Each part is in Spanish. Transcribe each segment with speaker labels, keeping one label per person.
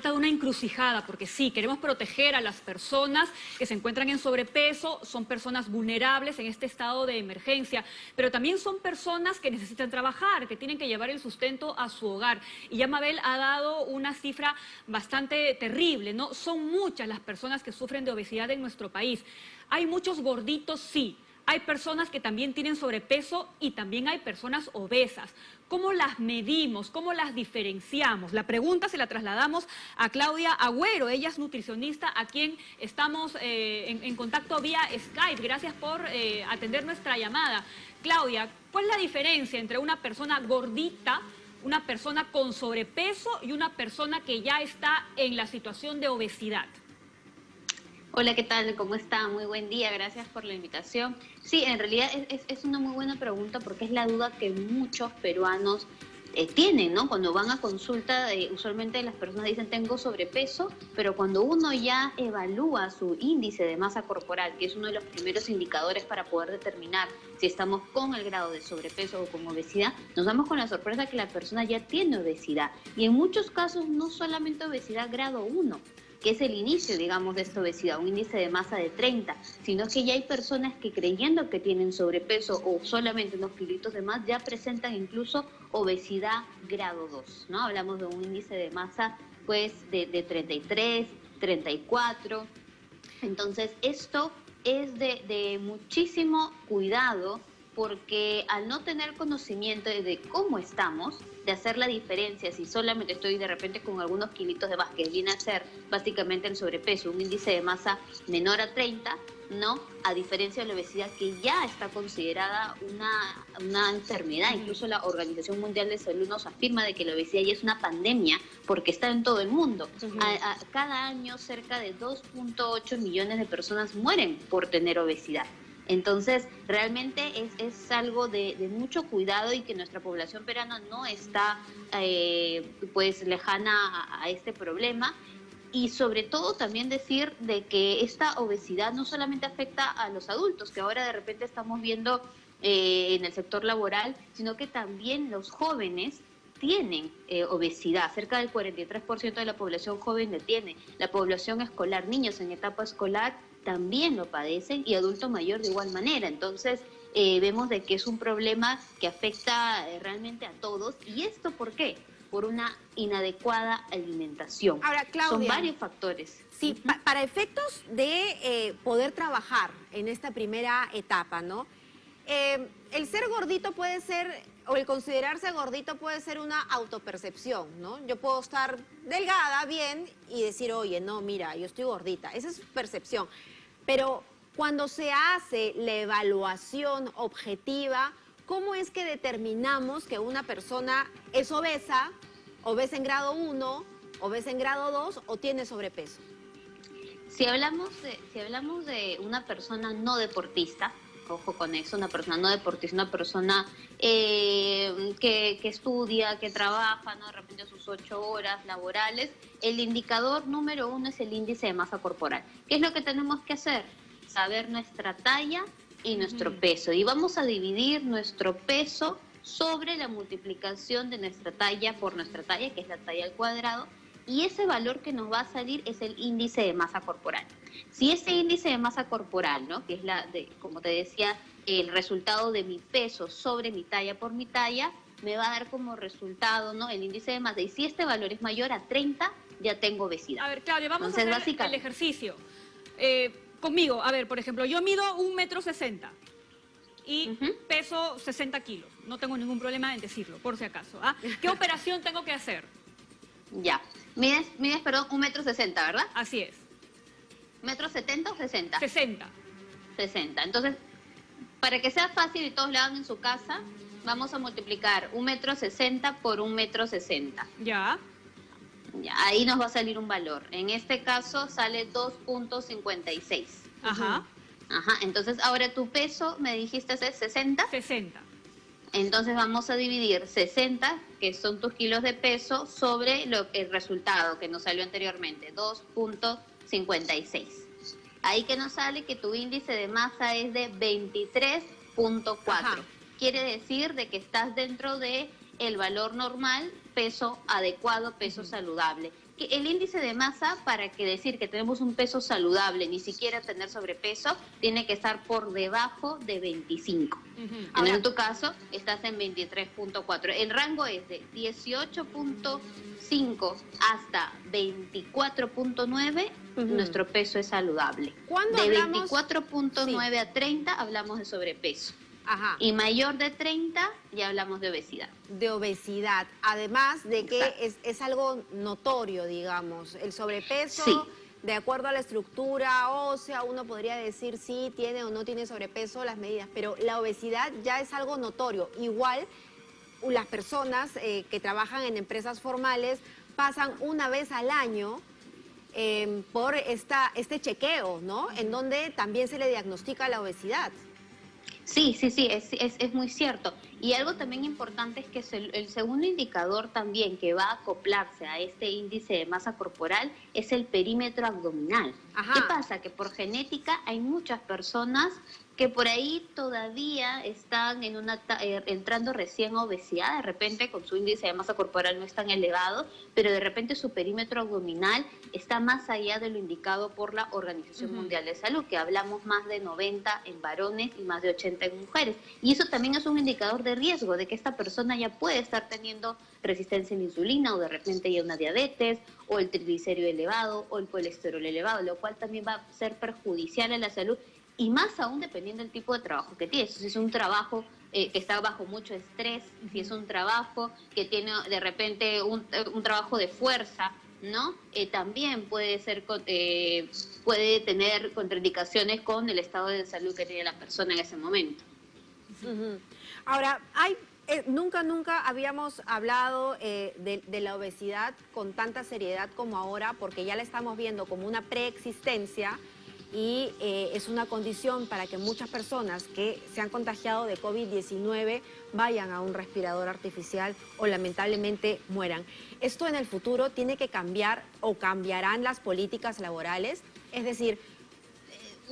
Speaker 1: trata de una encrucijada, porque sí, queremos proteger a las personas que se encuentran en sobrepeso, son personas vulnerables en este estado de emergencia, pero también son personas que necesitan trabajar, que tienen que llevar el sustento a su hogar. Y ya Mabel ha dado una cifra bastante terrible, ¿no? Son muchas las personas que sufren de obesidad en nuestro país. Hay muchos gorditos, sí, hay personas que también tienen sobrepeso y también hay personas obesas. ¿Cómo las medimos? ¿Cómo las diferenciamos? La pregunta se la trasladamos a Claudia Agüero. Ella es nutricionista a quien estamos eh, en, contacto vía Skype. Gracias por eh, atender nuestra llamada. Claudia, ¿cuál es la diferencia entre una persona gordita, una persona con sobrepeso y una persona que ya está en la situación de obesidad?
Speaker 2: Hola, ¿qué tal? ¿Cómo está? Muy buen día, gracias por la invitación. Sí, en realidad es, una muy buena pregunta porque es la duda que muchos peruanos eh, tienen, ¿no? Cuando van a consulta, eh, usualmente las personas dicen tengo sobrepeso, pero cuando uno ya evalúa su índice de masa corporal, que es uno de los primeros indicadores para poder determinar si estamos con el grado de sobrepeso o con obesidad, nos damos con la sorpresa que la persona ya tiene obesidad. Y en muchos casos no solamente obesidad grado 1, que es el inicio, digamos, de esta obesidad, un índice de masa de 30, sino que ya hay personas que creyendo que tienen sobrepeso o solamente unos kilitos de más, ya presentan incluso obesidad grado 2, ¿no? Hablamos de un índice de masa, pues, de, de 33, 34. Entonces, esto es de muchísimo cuidado porque al no tener conocimiento de cómo estamos, de hacer la diferencia, si solamente estoy de repente con algunos kilitos de más, que viene a ser básicamente el sobrepeso, un índice de masa menor a 30, ¿no? A diferencia de la obesidad que ya está considerada una, una enfermedad. Incluso la Organización Mundial de Salud nos afirma de que la obesidad ya es una pandemia porque está en todo el mundo. cada año cerca de 2.8 millones de personas mueren por tener obesidad. Entonces, realmente es, algo de, mucho cuidado y que nuestra población peruana no está eh, pues lejana a, este problema. Y sobre todo también decir de que esta obesidad no solamente afecta a los adultos, que ahora de repente estamos viendo eh, en el sector laboral, sino que también los jóvenes tienen eh, obesidad, cerca del 43% de la población joven la tiene, la población escolar, niños en etapa escolar también lo padecen y adulto mayor de igual manera. Entonces, eh, vemos de que es un problema que afecta eh, realmente a todos. ¿Y esto por qué? Por una inadecuada alimentación.
Speaker 3: Ahora, Claudia,
Speaker 2: Son varios factores.
Speaker 3: Sí, para efectos de eh, poder trabajar en esta primera etapa, ¿no? el ser gordito puede ser, o el considerarse gordito puede ser una autopercepción, ¿no? Yo puedo estar delgada, bien, y decir, oye, no, mira, yo estoy gordita. Esa es percepción. Pero cuando se hace la evaluación objetiva, ¿cómo es que determinamos que una persona es obesa, obesa en grado 1, obesa en grado 2 o tiene sobrepeso?
Speaker 2: Si hablamos de, si hablamos de una persona no deportista, ojo con eso, una persona no deportista, una persona eh, que, que, estudia, que trabaja, ¿no? de repente sus ocho horas laborales, el indicador número uno es el índice de masa corporal. ¿Qué es lo que tenemos que hacer? Saber nuestra talla y nuestro peso. Y vamos a dividir nuestro peso sobre la multiplicación de nuestra talla por nuestra talla, que es la talla al cuadrado, y ese valor que nos va a salir es el índice de masa corporal. Si ese índice de masa corporal, ¿no? que es la de, como te decía, el resultado de mi peso sobre mi talla por mi talla, me va a dar como resultado ¿no? el índice de masa. Y si este valor es mayor a 30, ya tengo obesidad.
Speaker 1: A ver, Claudia, vamos a hacer el ejercicio. Eh, conmigo, a ver, por ejemplo, yo mido un metro sesenta y peso 60 kilos. No tengo ningún problema en decirlo, por si acaso. ¿ah? ¿Qué operación tengo que hacer?
Speaker 2: Ya. Mides, mides, perdón, un metro sesenta, ¿verdad?
Speaker 1: Así es.
Speaker 2: ¿Metro setenta o sesenta?
Speaker 1: Sesenta.
Speaker 2: Sesenta. Entonces, para que sea fácil y todos lo hagan en su casa, vamos a multiplicar un metro sesenta por un metro sesenta.
Speaker 1: Ya.
Speaker 2: Ya, ahí nos va a salir un valor. En este caso sale 2.56.
Speaker 1: Ajá.
Speaker 2: Ajá, entonces ahora tu peso, me dijiste, es 60.
Speaker 1: 60.
Speaker 2: Entonces vamos a dividir 60, que son tus kilos de peso, sobre lo, el resultado que nos salió anteriormente, 2.56. Ahí que nos sale que tu índice de masa es de 23.4. Quiere decir de que estás dentro de el valor normal, peso adecuado, peso saludable. el índice de masa, para que decir que tenemos un peso saludable, ni siquiera tener sobrepeso, tiene que estar por debajo de 25. En tu caso, estás en 23.4. El rango es de 18.5 hasta 24.9, nuestro peso es saludable. de 24.9 a 30 hablamos de sobrepeso. Y mayor de 30 ya hablamos de obesidad.
Speaker 3: De obesidad, además de que es, algo notorio, digamos, el sobrepeso... De acuerdo a la estructura ósea, uno podría decir si tiene o no tiene sobrepeso las medidas, pero la obesidad ya es algo notorio. Igual las personas eh, que trabajan en empresas formales pasan una vez al año eh, por esta, este chequeo, ¿no? En donde también se le diagnostica la obesidad.
Speaker 2: Sí, sí, sí, es, es, muy cierto. Y algo también importante es que el, segundo indicador también que va a acoplarse a este índice de masa corporal es el perímetro abdominal. ¿Qué pasa? Que por genética hay muchas personas que por ahí todavía están en una eh, entrando recién a obesidad, de repente con su índice de masa corporal no es tan elevado, pero de repente su perímetro abdominal está más allá de lo indicado por la Organización Mundial de Salud, que hablamos más de 90 en varones y más de 80 en mujeres. Y eso también es un indicador de riesgo, de que esta persona ya puede estar teniendo resistencia a la insulina o de repente ya una diabetes o el triglicérido elevado o el colesterol elevado, lo cual también va a ser perjudicial a la salud y más aún dependiendo del tipo de trabajo que tienes. Si es un trabajo eh, que está bajo mucho estrés, si es un trabajo que tiene de repente un, eh, trabajo de fuerza, ¿no? Eh, también puede ser puede tener contraindicaciones con el estado de salud que tiene la persona en ese momento.
Speaker 3: Ahora, hay nunca, nunca habíamos hablado de, de, la obesidad con tanta seriedad como ahora, porque ya la estamos viendo como una preexistencia y eh, es una condición para que muchas personas que se han contagiado de COVID-19 vayan a un respirador artificial o lamentablemente mueran. Esto en el futuro tiene que cambiar o cambiarán las políticas laborales, es decir,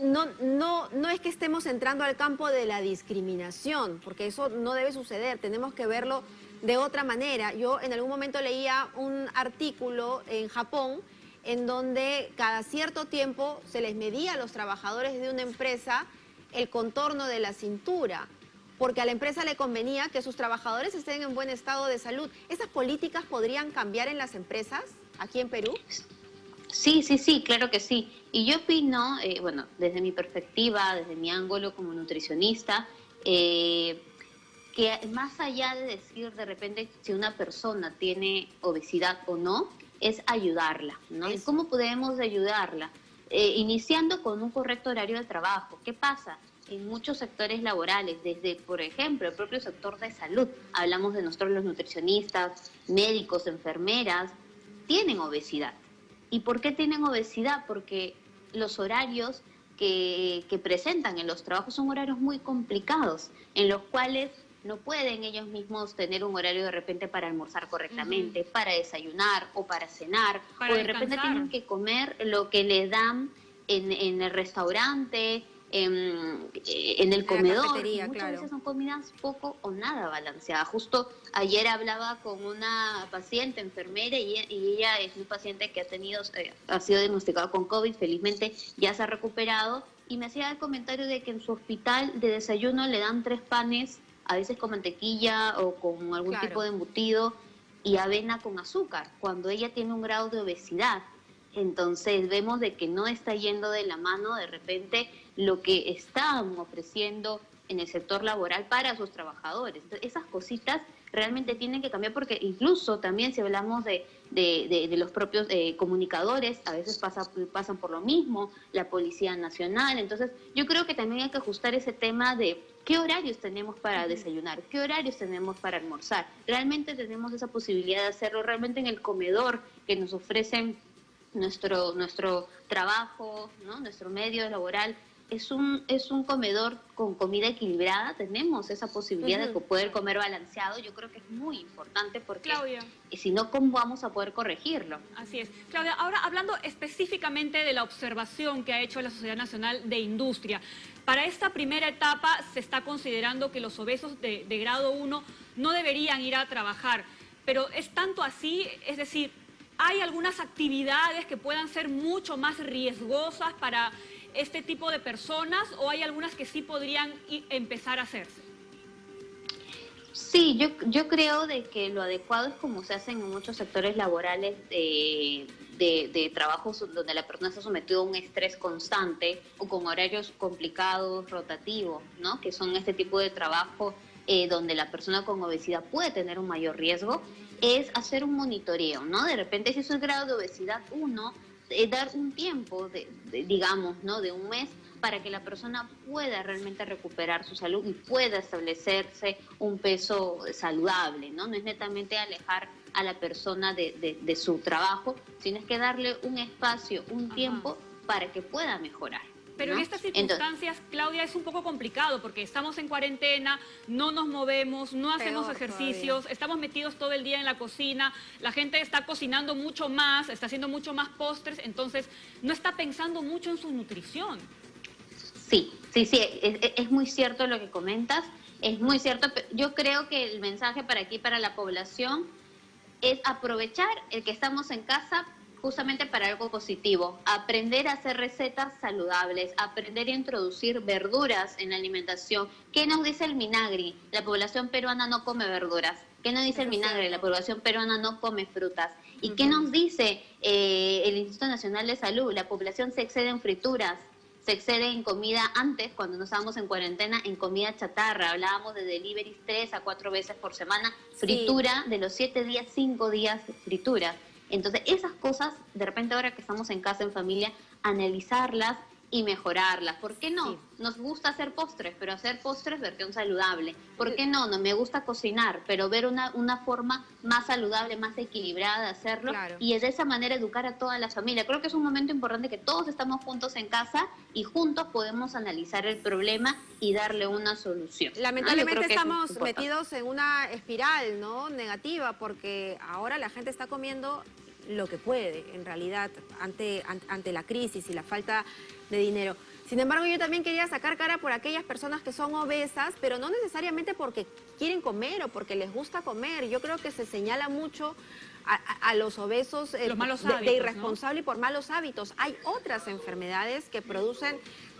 Speaker 3: no, no, no es que estemos entrando al campo de la discriminación, porque eso no debe suceder, tenemos que verlo de otra manera. Yo en algún momento leía un artículo en Japón en donde cada cierto tiempo se les medía a los trabajadores de una empresa el contorno de la cintura, porque a la empresa le convenía que sus trabajadores estén en buen estado de salud. ¿Esas políticas podrían cambiar en las empresas aquí en Perú?
Speaker 2: Sí, sí, sí, claro que sí. Y yo opino, eh, bueno, desde mi perspectiva, desde mi ángulo como nutricionista, eh, que más allá de decir de repente si una persona tiene obesidad o no, es ayudarla, ¿no? ¿Y cómo podemos ayudarla? Eh, iniciando con un correcto horario de trabajo. ¿Qué pasa? En muchos sectores laborales, desde, por ejemplo, el propio sector de salud, hablamos de nosotros los nutricionistas, médicos, enfermeras, tienen obesidad. ¿Y por qué tienen obesidad? Porque los horarios que, que presentan en los trabajos son horarios muy complicados, en los cuales no pueden ellos mismos tener un horario de repente para almorzar correctamente, para desayunar o para cenar, o de repente tienen que comer lo que les dan en, el restaurante, en, el comedor. Muchas veces son comidas poco o nada balanceadas. Justo ayer hablaba con una paciente enfermera y, ella es un paciente que ha tenido, eh, ha sido diagnosticado con COVID, felizmente ya se ha recuperado y me hacía el comentario de que en su hospital de desayuno le dan tres panes a veces con mantequilla o con algún tipo de embutido y avena con azúcar, cuando ella tiene un grado de obesidad. Entonces vemos de que no está yendo de la mano de repente lo que están ofreciendo en el sector laboral para sus trabajadores. esas cositas realmente tienen que cambiar porque incluso también si hablamos de, de, los propios eh, comunicadores, a veces pasa, pasan por lo mismo, la Policía Nacional. Entonces yo creo que también hay que ajustar ese tema de qué horarios tenemos para desayunar, qué horarios tenemos para almorzar. Realmente tenemos esa posibilidad de hacerlo realmente en el comedor que nos ofrecen nuestro, nuestro trabajo, ¿no? nuestro medio laboral es un, es un comedor con comida equilibrada, tenemos esa posibilidad de poder comer balanceado, yo creo que es muy importante porque Claudia. si no, ¿cómo vamos a poder corregirlo?
Speaker 1: Así es. Claudia, ahora hablando específicamente de la observación que ha hecho la Sociedad Nacional de Industria, para esta primera etapa se está considerando que los obesos de, grado 1 no deberían ir a trabajar, pero es tanto así, es decir, ¿hay algunas actividades que puedan ser mucho más riesgosas para este tipo de personas o hay algunas que sí podrían empezar a hacerse?
Speaker 2: Sí, yo, creo de que lo adecuado es como se hacen en muchos sectores laborales de, de, trabajos donde la persona está sometida a un estrés constante o con horarios complicados, rotativos, ¿no? Que son este tipo de trabajo eh, donde la persona con obesidad puede tener un mayor riesgo, es hacer un monitoreo, ¿no? De repente si es grado de obesidad 1, eh, dar un tiempo, digamos, ¿no? De un mes para que la persona pueda realmente recuperar su salud y pueda establecerse un peso saludable, ¿no? No es netamente alejar a la persona de, su trabajo, sino es que darle un espacio, un tiempo para que pueda mejorar.
Speaker 1: Pero en estas circunstancias, Claudia, es un poco complicado porque estamos en cuarentena, no nos movemos, no hacemos ejercicios, estamos metidos todo el día en la cocina, la gente está cocinando mucho más, está haciendo mucho más postres, entonces no está pensando mucho en su nutrición.
Speaker 2: Sí, sí, sí, es, muy cierto lo que comentas, es muy cierto. Yo creo que el mensaje para aquí, para la población, es aprovechar el que estamos en casa justamente para algo positivo, aprender a hacer recetas saludables, aprender a introducir verduras en la alimentación. ¿Qué nos dice el Minagri? La población peruana no come verduras. ¿Qué nos dice el Minagri? La población peruana no come frutas. ¿Y qué nos dice eh, el Instituto Nacional de Salud? La población se excede en frituras, se excede en comida antes, cuando no estábamos en cuarentena, en comida chatarra. Hablábamos de deliveries tres a cuatro veces por semana, fritura, de los siete días, cinco días fritura. Entonces, esas cosas, de repente ahora que estamos en casa, en familia, analizarlas y mejorarlas. ¿Por qué no? Nos gusta hacer postres, pero hacer postres versión saludable. ¿Por qué no? No me gusta cocinar, pero ver una, una forma más saludable, más equilibrada de hacerlo y de esa manera educar a toda la familia. Creo que es un momento importante que todos estamos juntos en casa y juntos podemos analizar el problema y darle una solución.
Speaker 3: Lamentablemente estamos metidos en una espiral no negativa porque ahora la gente está comiendo lo que puede, en realidad, ante, ante la crisis y la falta de dinero. Sin embargo, yo también quería sacar cara por aquellas personas que son obesas, pero no necesariamente porque quieren comer o porque les gusta comer. Yo creo que se señala mucho a, los obesos
Speaker 1: eh,
Speaker 3: de, irresponsable y por malos hábitos. Hay otras enfermedades que producen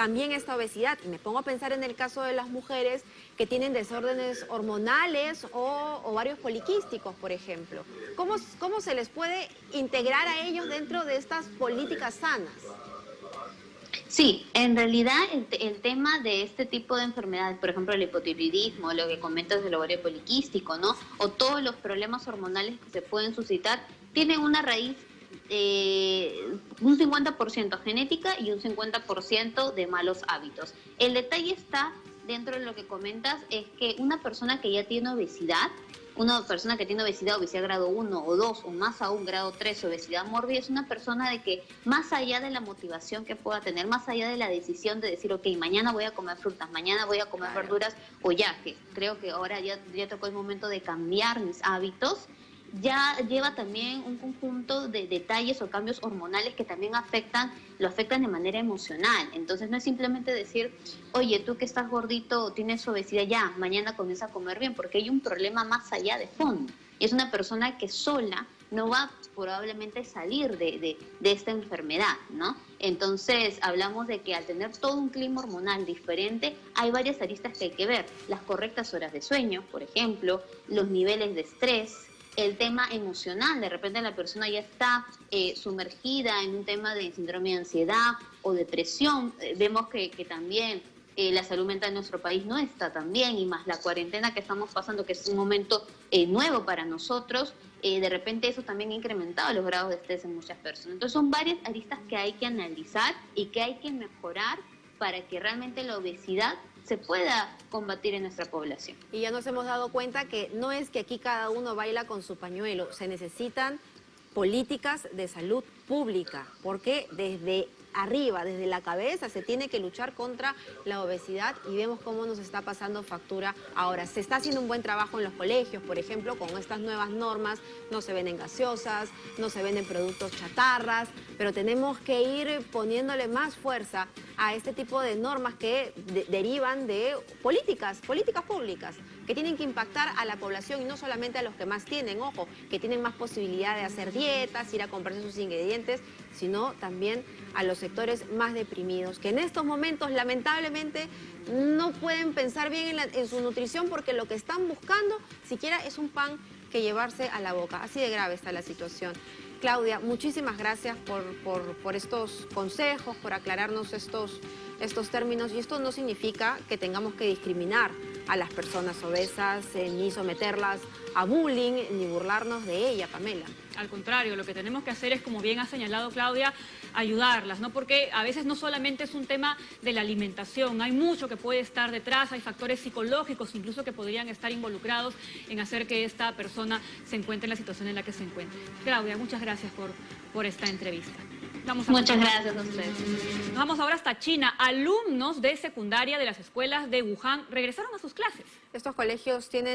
Speaker 3: también esta obesidad. Y me pongo a pensar en el caso de las mujeres que tienen desórdenes hormonales o ovarios poliquísticos, por ejemplo. ¿Cómo, ¿Cómo se les puede integrar a ellos dentro de estas políticas sanas?
Speaker 2: Sí, en realidad el, tema de este tipo de enfermedades, por ejemplo el hipotiroidismo, lo que comentas del ovario poliquístico, ¿no? O todos los problemas hormonales que se pueden suscitar, tienen una raíz eh, un 50% genética y un 50% de malos hábitos. El detalle está dentro de lo que comentas, es que una persona que ya tiene obesidad, una persona que tiene obesidad, obesidad grado 1 o 2 o más aún grado 3, obesidad mórbida, es una persona de que más allá de la motivación que pueda tener, más allá de la decisión de decir, ok, mañana voy a comer frutas, mañana voy a comer verduras o ya, que creo que ahora ya, ya tocó el momento de cambiar mis hábitos, ya lleva también un conjunto de detalles o cambios hormonales que también afectan, lo afectan de manera emocional. Entonces no es simplemente decir, oye, tú que estás gordito, tienes obesidad, ya, mañana comienza a comer bien, porque hay un problema más allá de fondo. Y es una persona que sola no va probablemente salir de, de, esta enfermedad, ¿no? Entonces hablamos de que al tener todo un clima hormonal diferente, hay varias aristas que hay que ver. Las correctas horas de sueño, por ejemplo, los niveles de estrés, el tema emocional. De repente la persona ya está eh, sumergida en un tema de síndrome de ansiedad o depresión. Eh, vemos que, también eh, la salud mental en nuestro país no está tan bien y más la cuarentena que estamos pasando, que es un momento nuevo para nosotros, de repente eso también ha incrementado los grados de estrés en muchas personas. Entonces son varias aristas que hay que analizar y que hay que mejorar para que realmente la obesidad se pueda combatir en nuestra población.
Speaker 3: Y ya nos hemos dado cuenta que no es que aquí cada uno baila con su pañuelo, se necesitan políticas de salud pública, porque desde arriba, desde la cabeza, se tiene que luchar contra la obesidad y vemos cómo nos está pasando factura ahora. Se está haciendo un buen trabajo en los colegios, por ejemplo, con estas nuevas normas, no se venden gaseosas, no se venden productos chatarras, pero tenemos que ir poniéndole más fuerza a este tipo de normas que derivan de políticas, políticas públicas, que tienen que impactar a la población y no solamente a los que más tienen, ojo, que tienen más posibilidad de hacer dietas, ir a comprarse sus ingredientes, sino también a los sectores más deprimidos, que en estos momentos lamentablemente no pueden pensar bien en, su nutrición porque lo que están buscando siquiera es un pan que llevarse a la boca. Así de grave está la situación. Claudia, muchísimas gracias por, por- por estos consejos, por aclararnos estos, estos términos. Y esto no significa que tengamos que discriminar a las personas obesas, ni someterlas a bullying, ni burlarnos de ella, Pamela.
Speaker 1: Al contrario, lo que tenemos que hacer es, como bien ha señalado Claudia, ayudarlas, ¿no? Porque a veces no solamente es un tema de la alimentación, hay mucho que puede estar detrás, hay factores psicológicos incluso que podrían estar involucrados en hacer que esta persona se encuentre en la situación en la que se encuentre. Claudia, muchas gracias por, por esta entrevista. Vamos a
Speaker 2: Muchas gracias a ustedes.
Speaker 1: Nos vamos ahora hasta China. Alumnos de secundaria de las escuelas de Wuhan regresaron a sus clases.
Speaker 3: Estos colegios tienen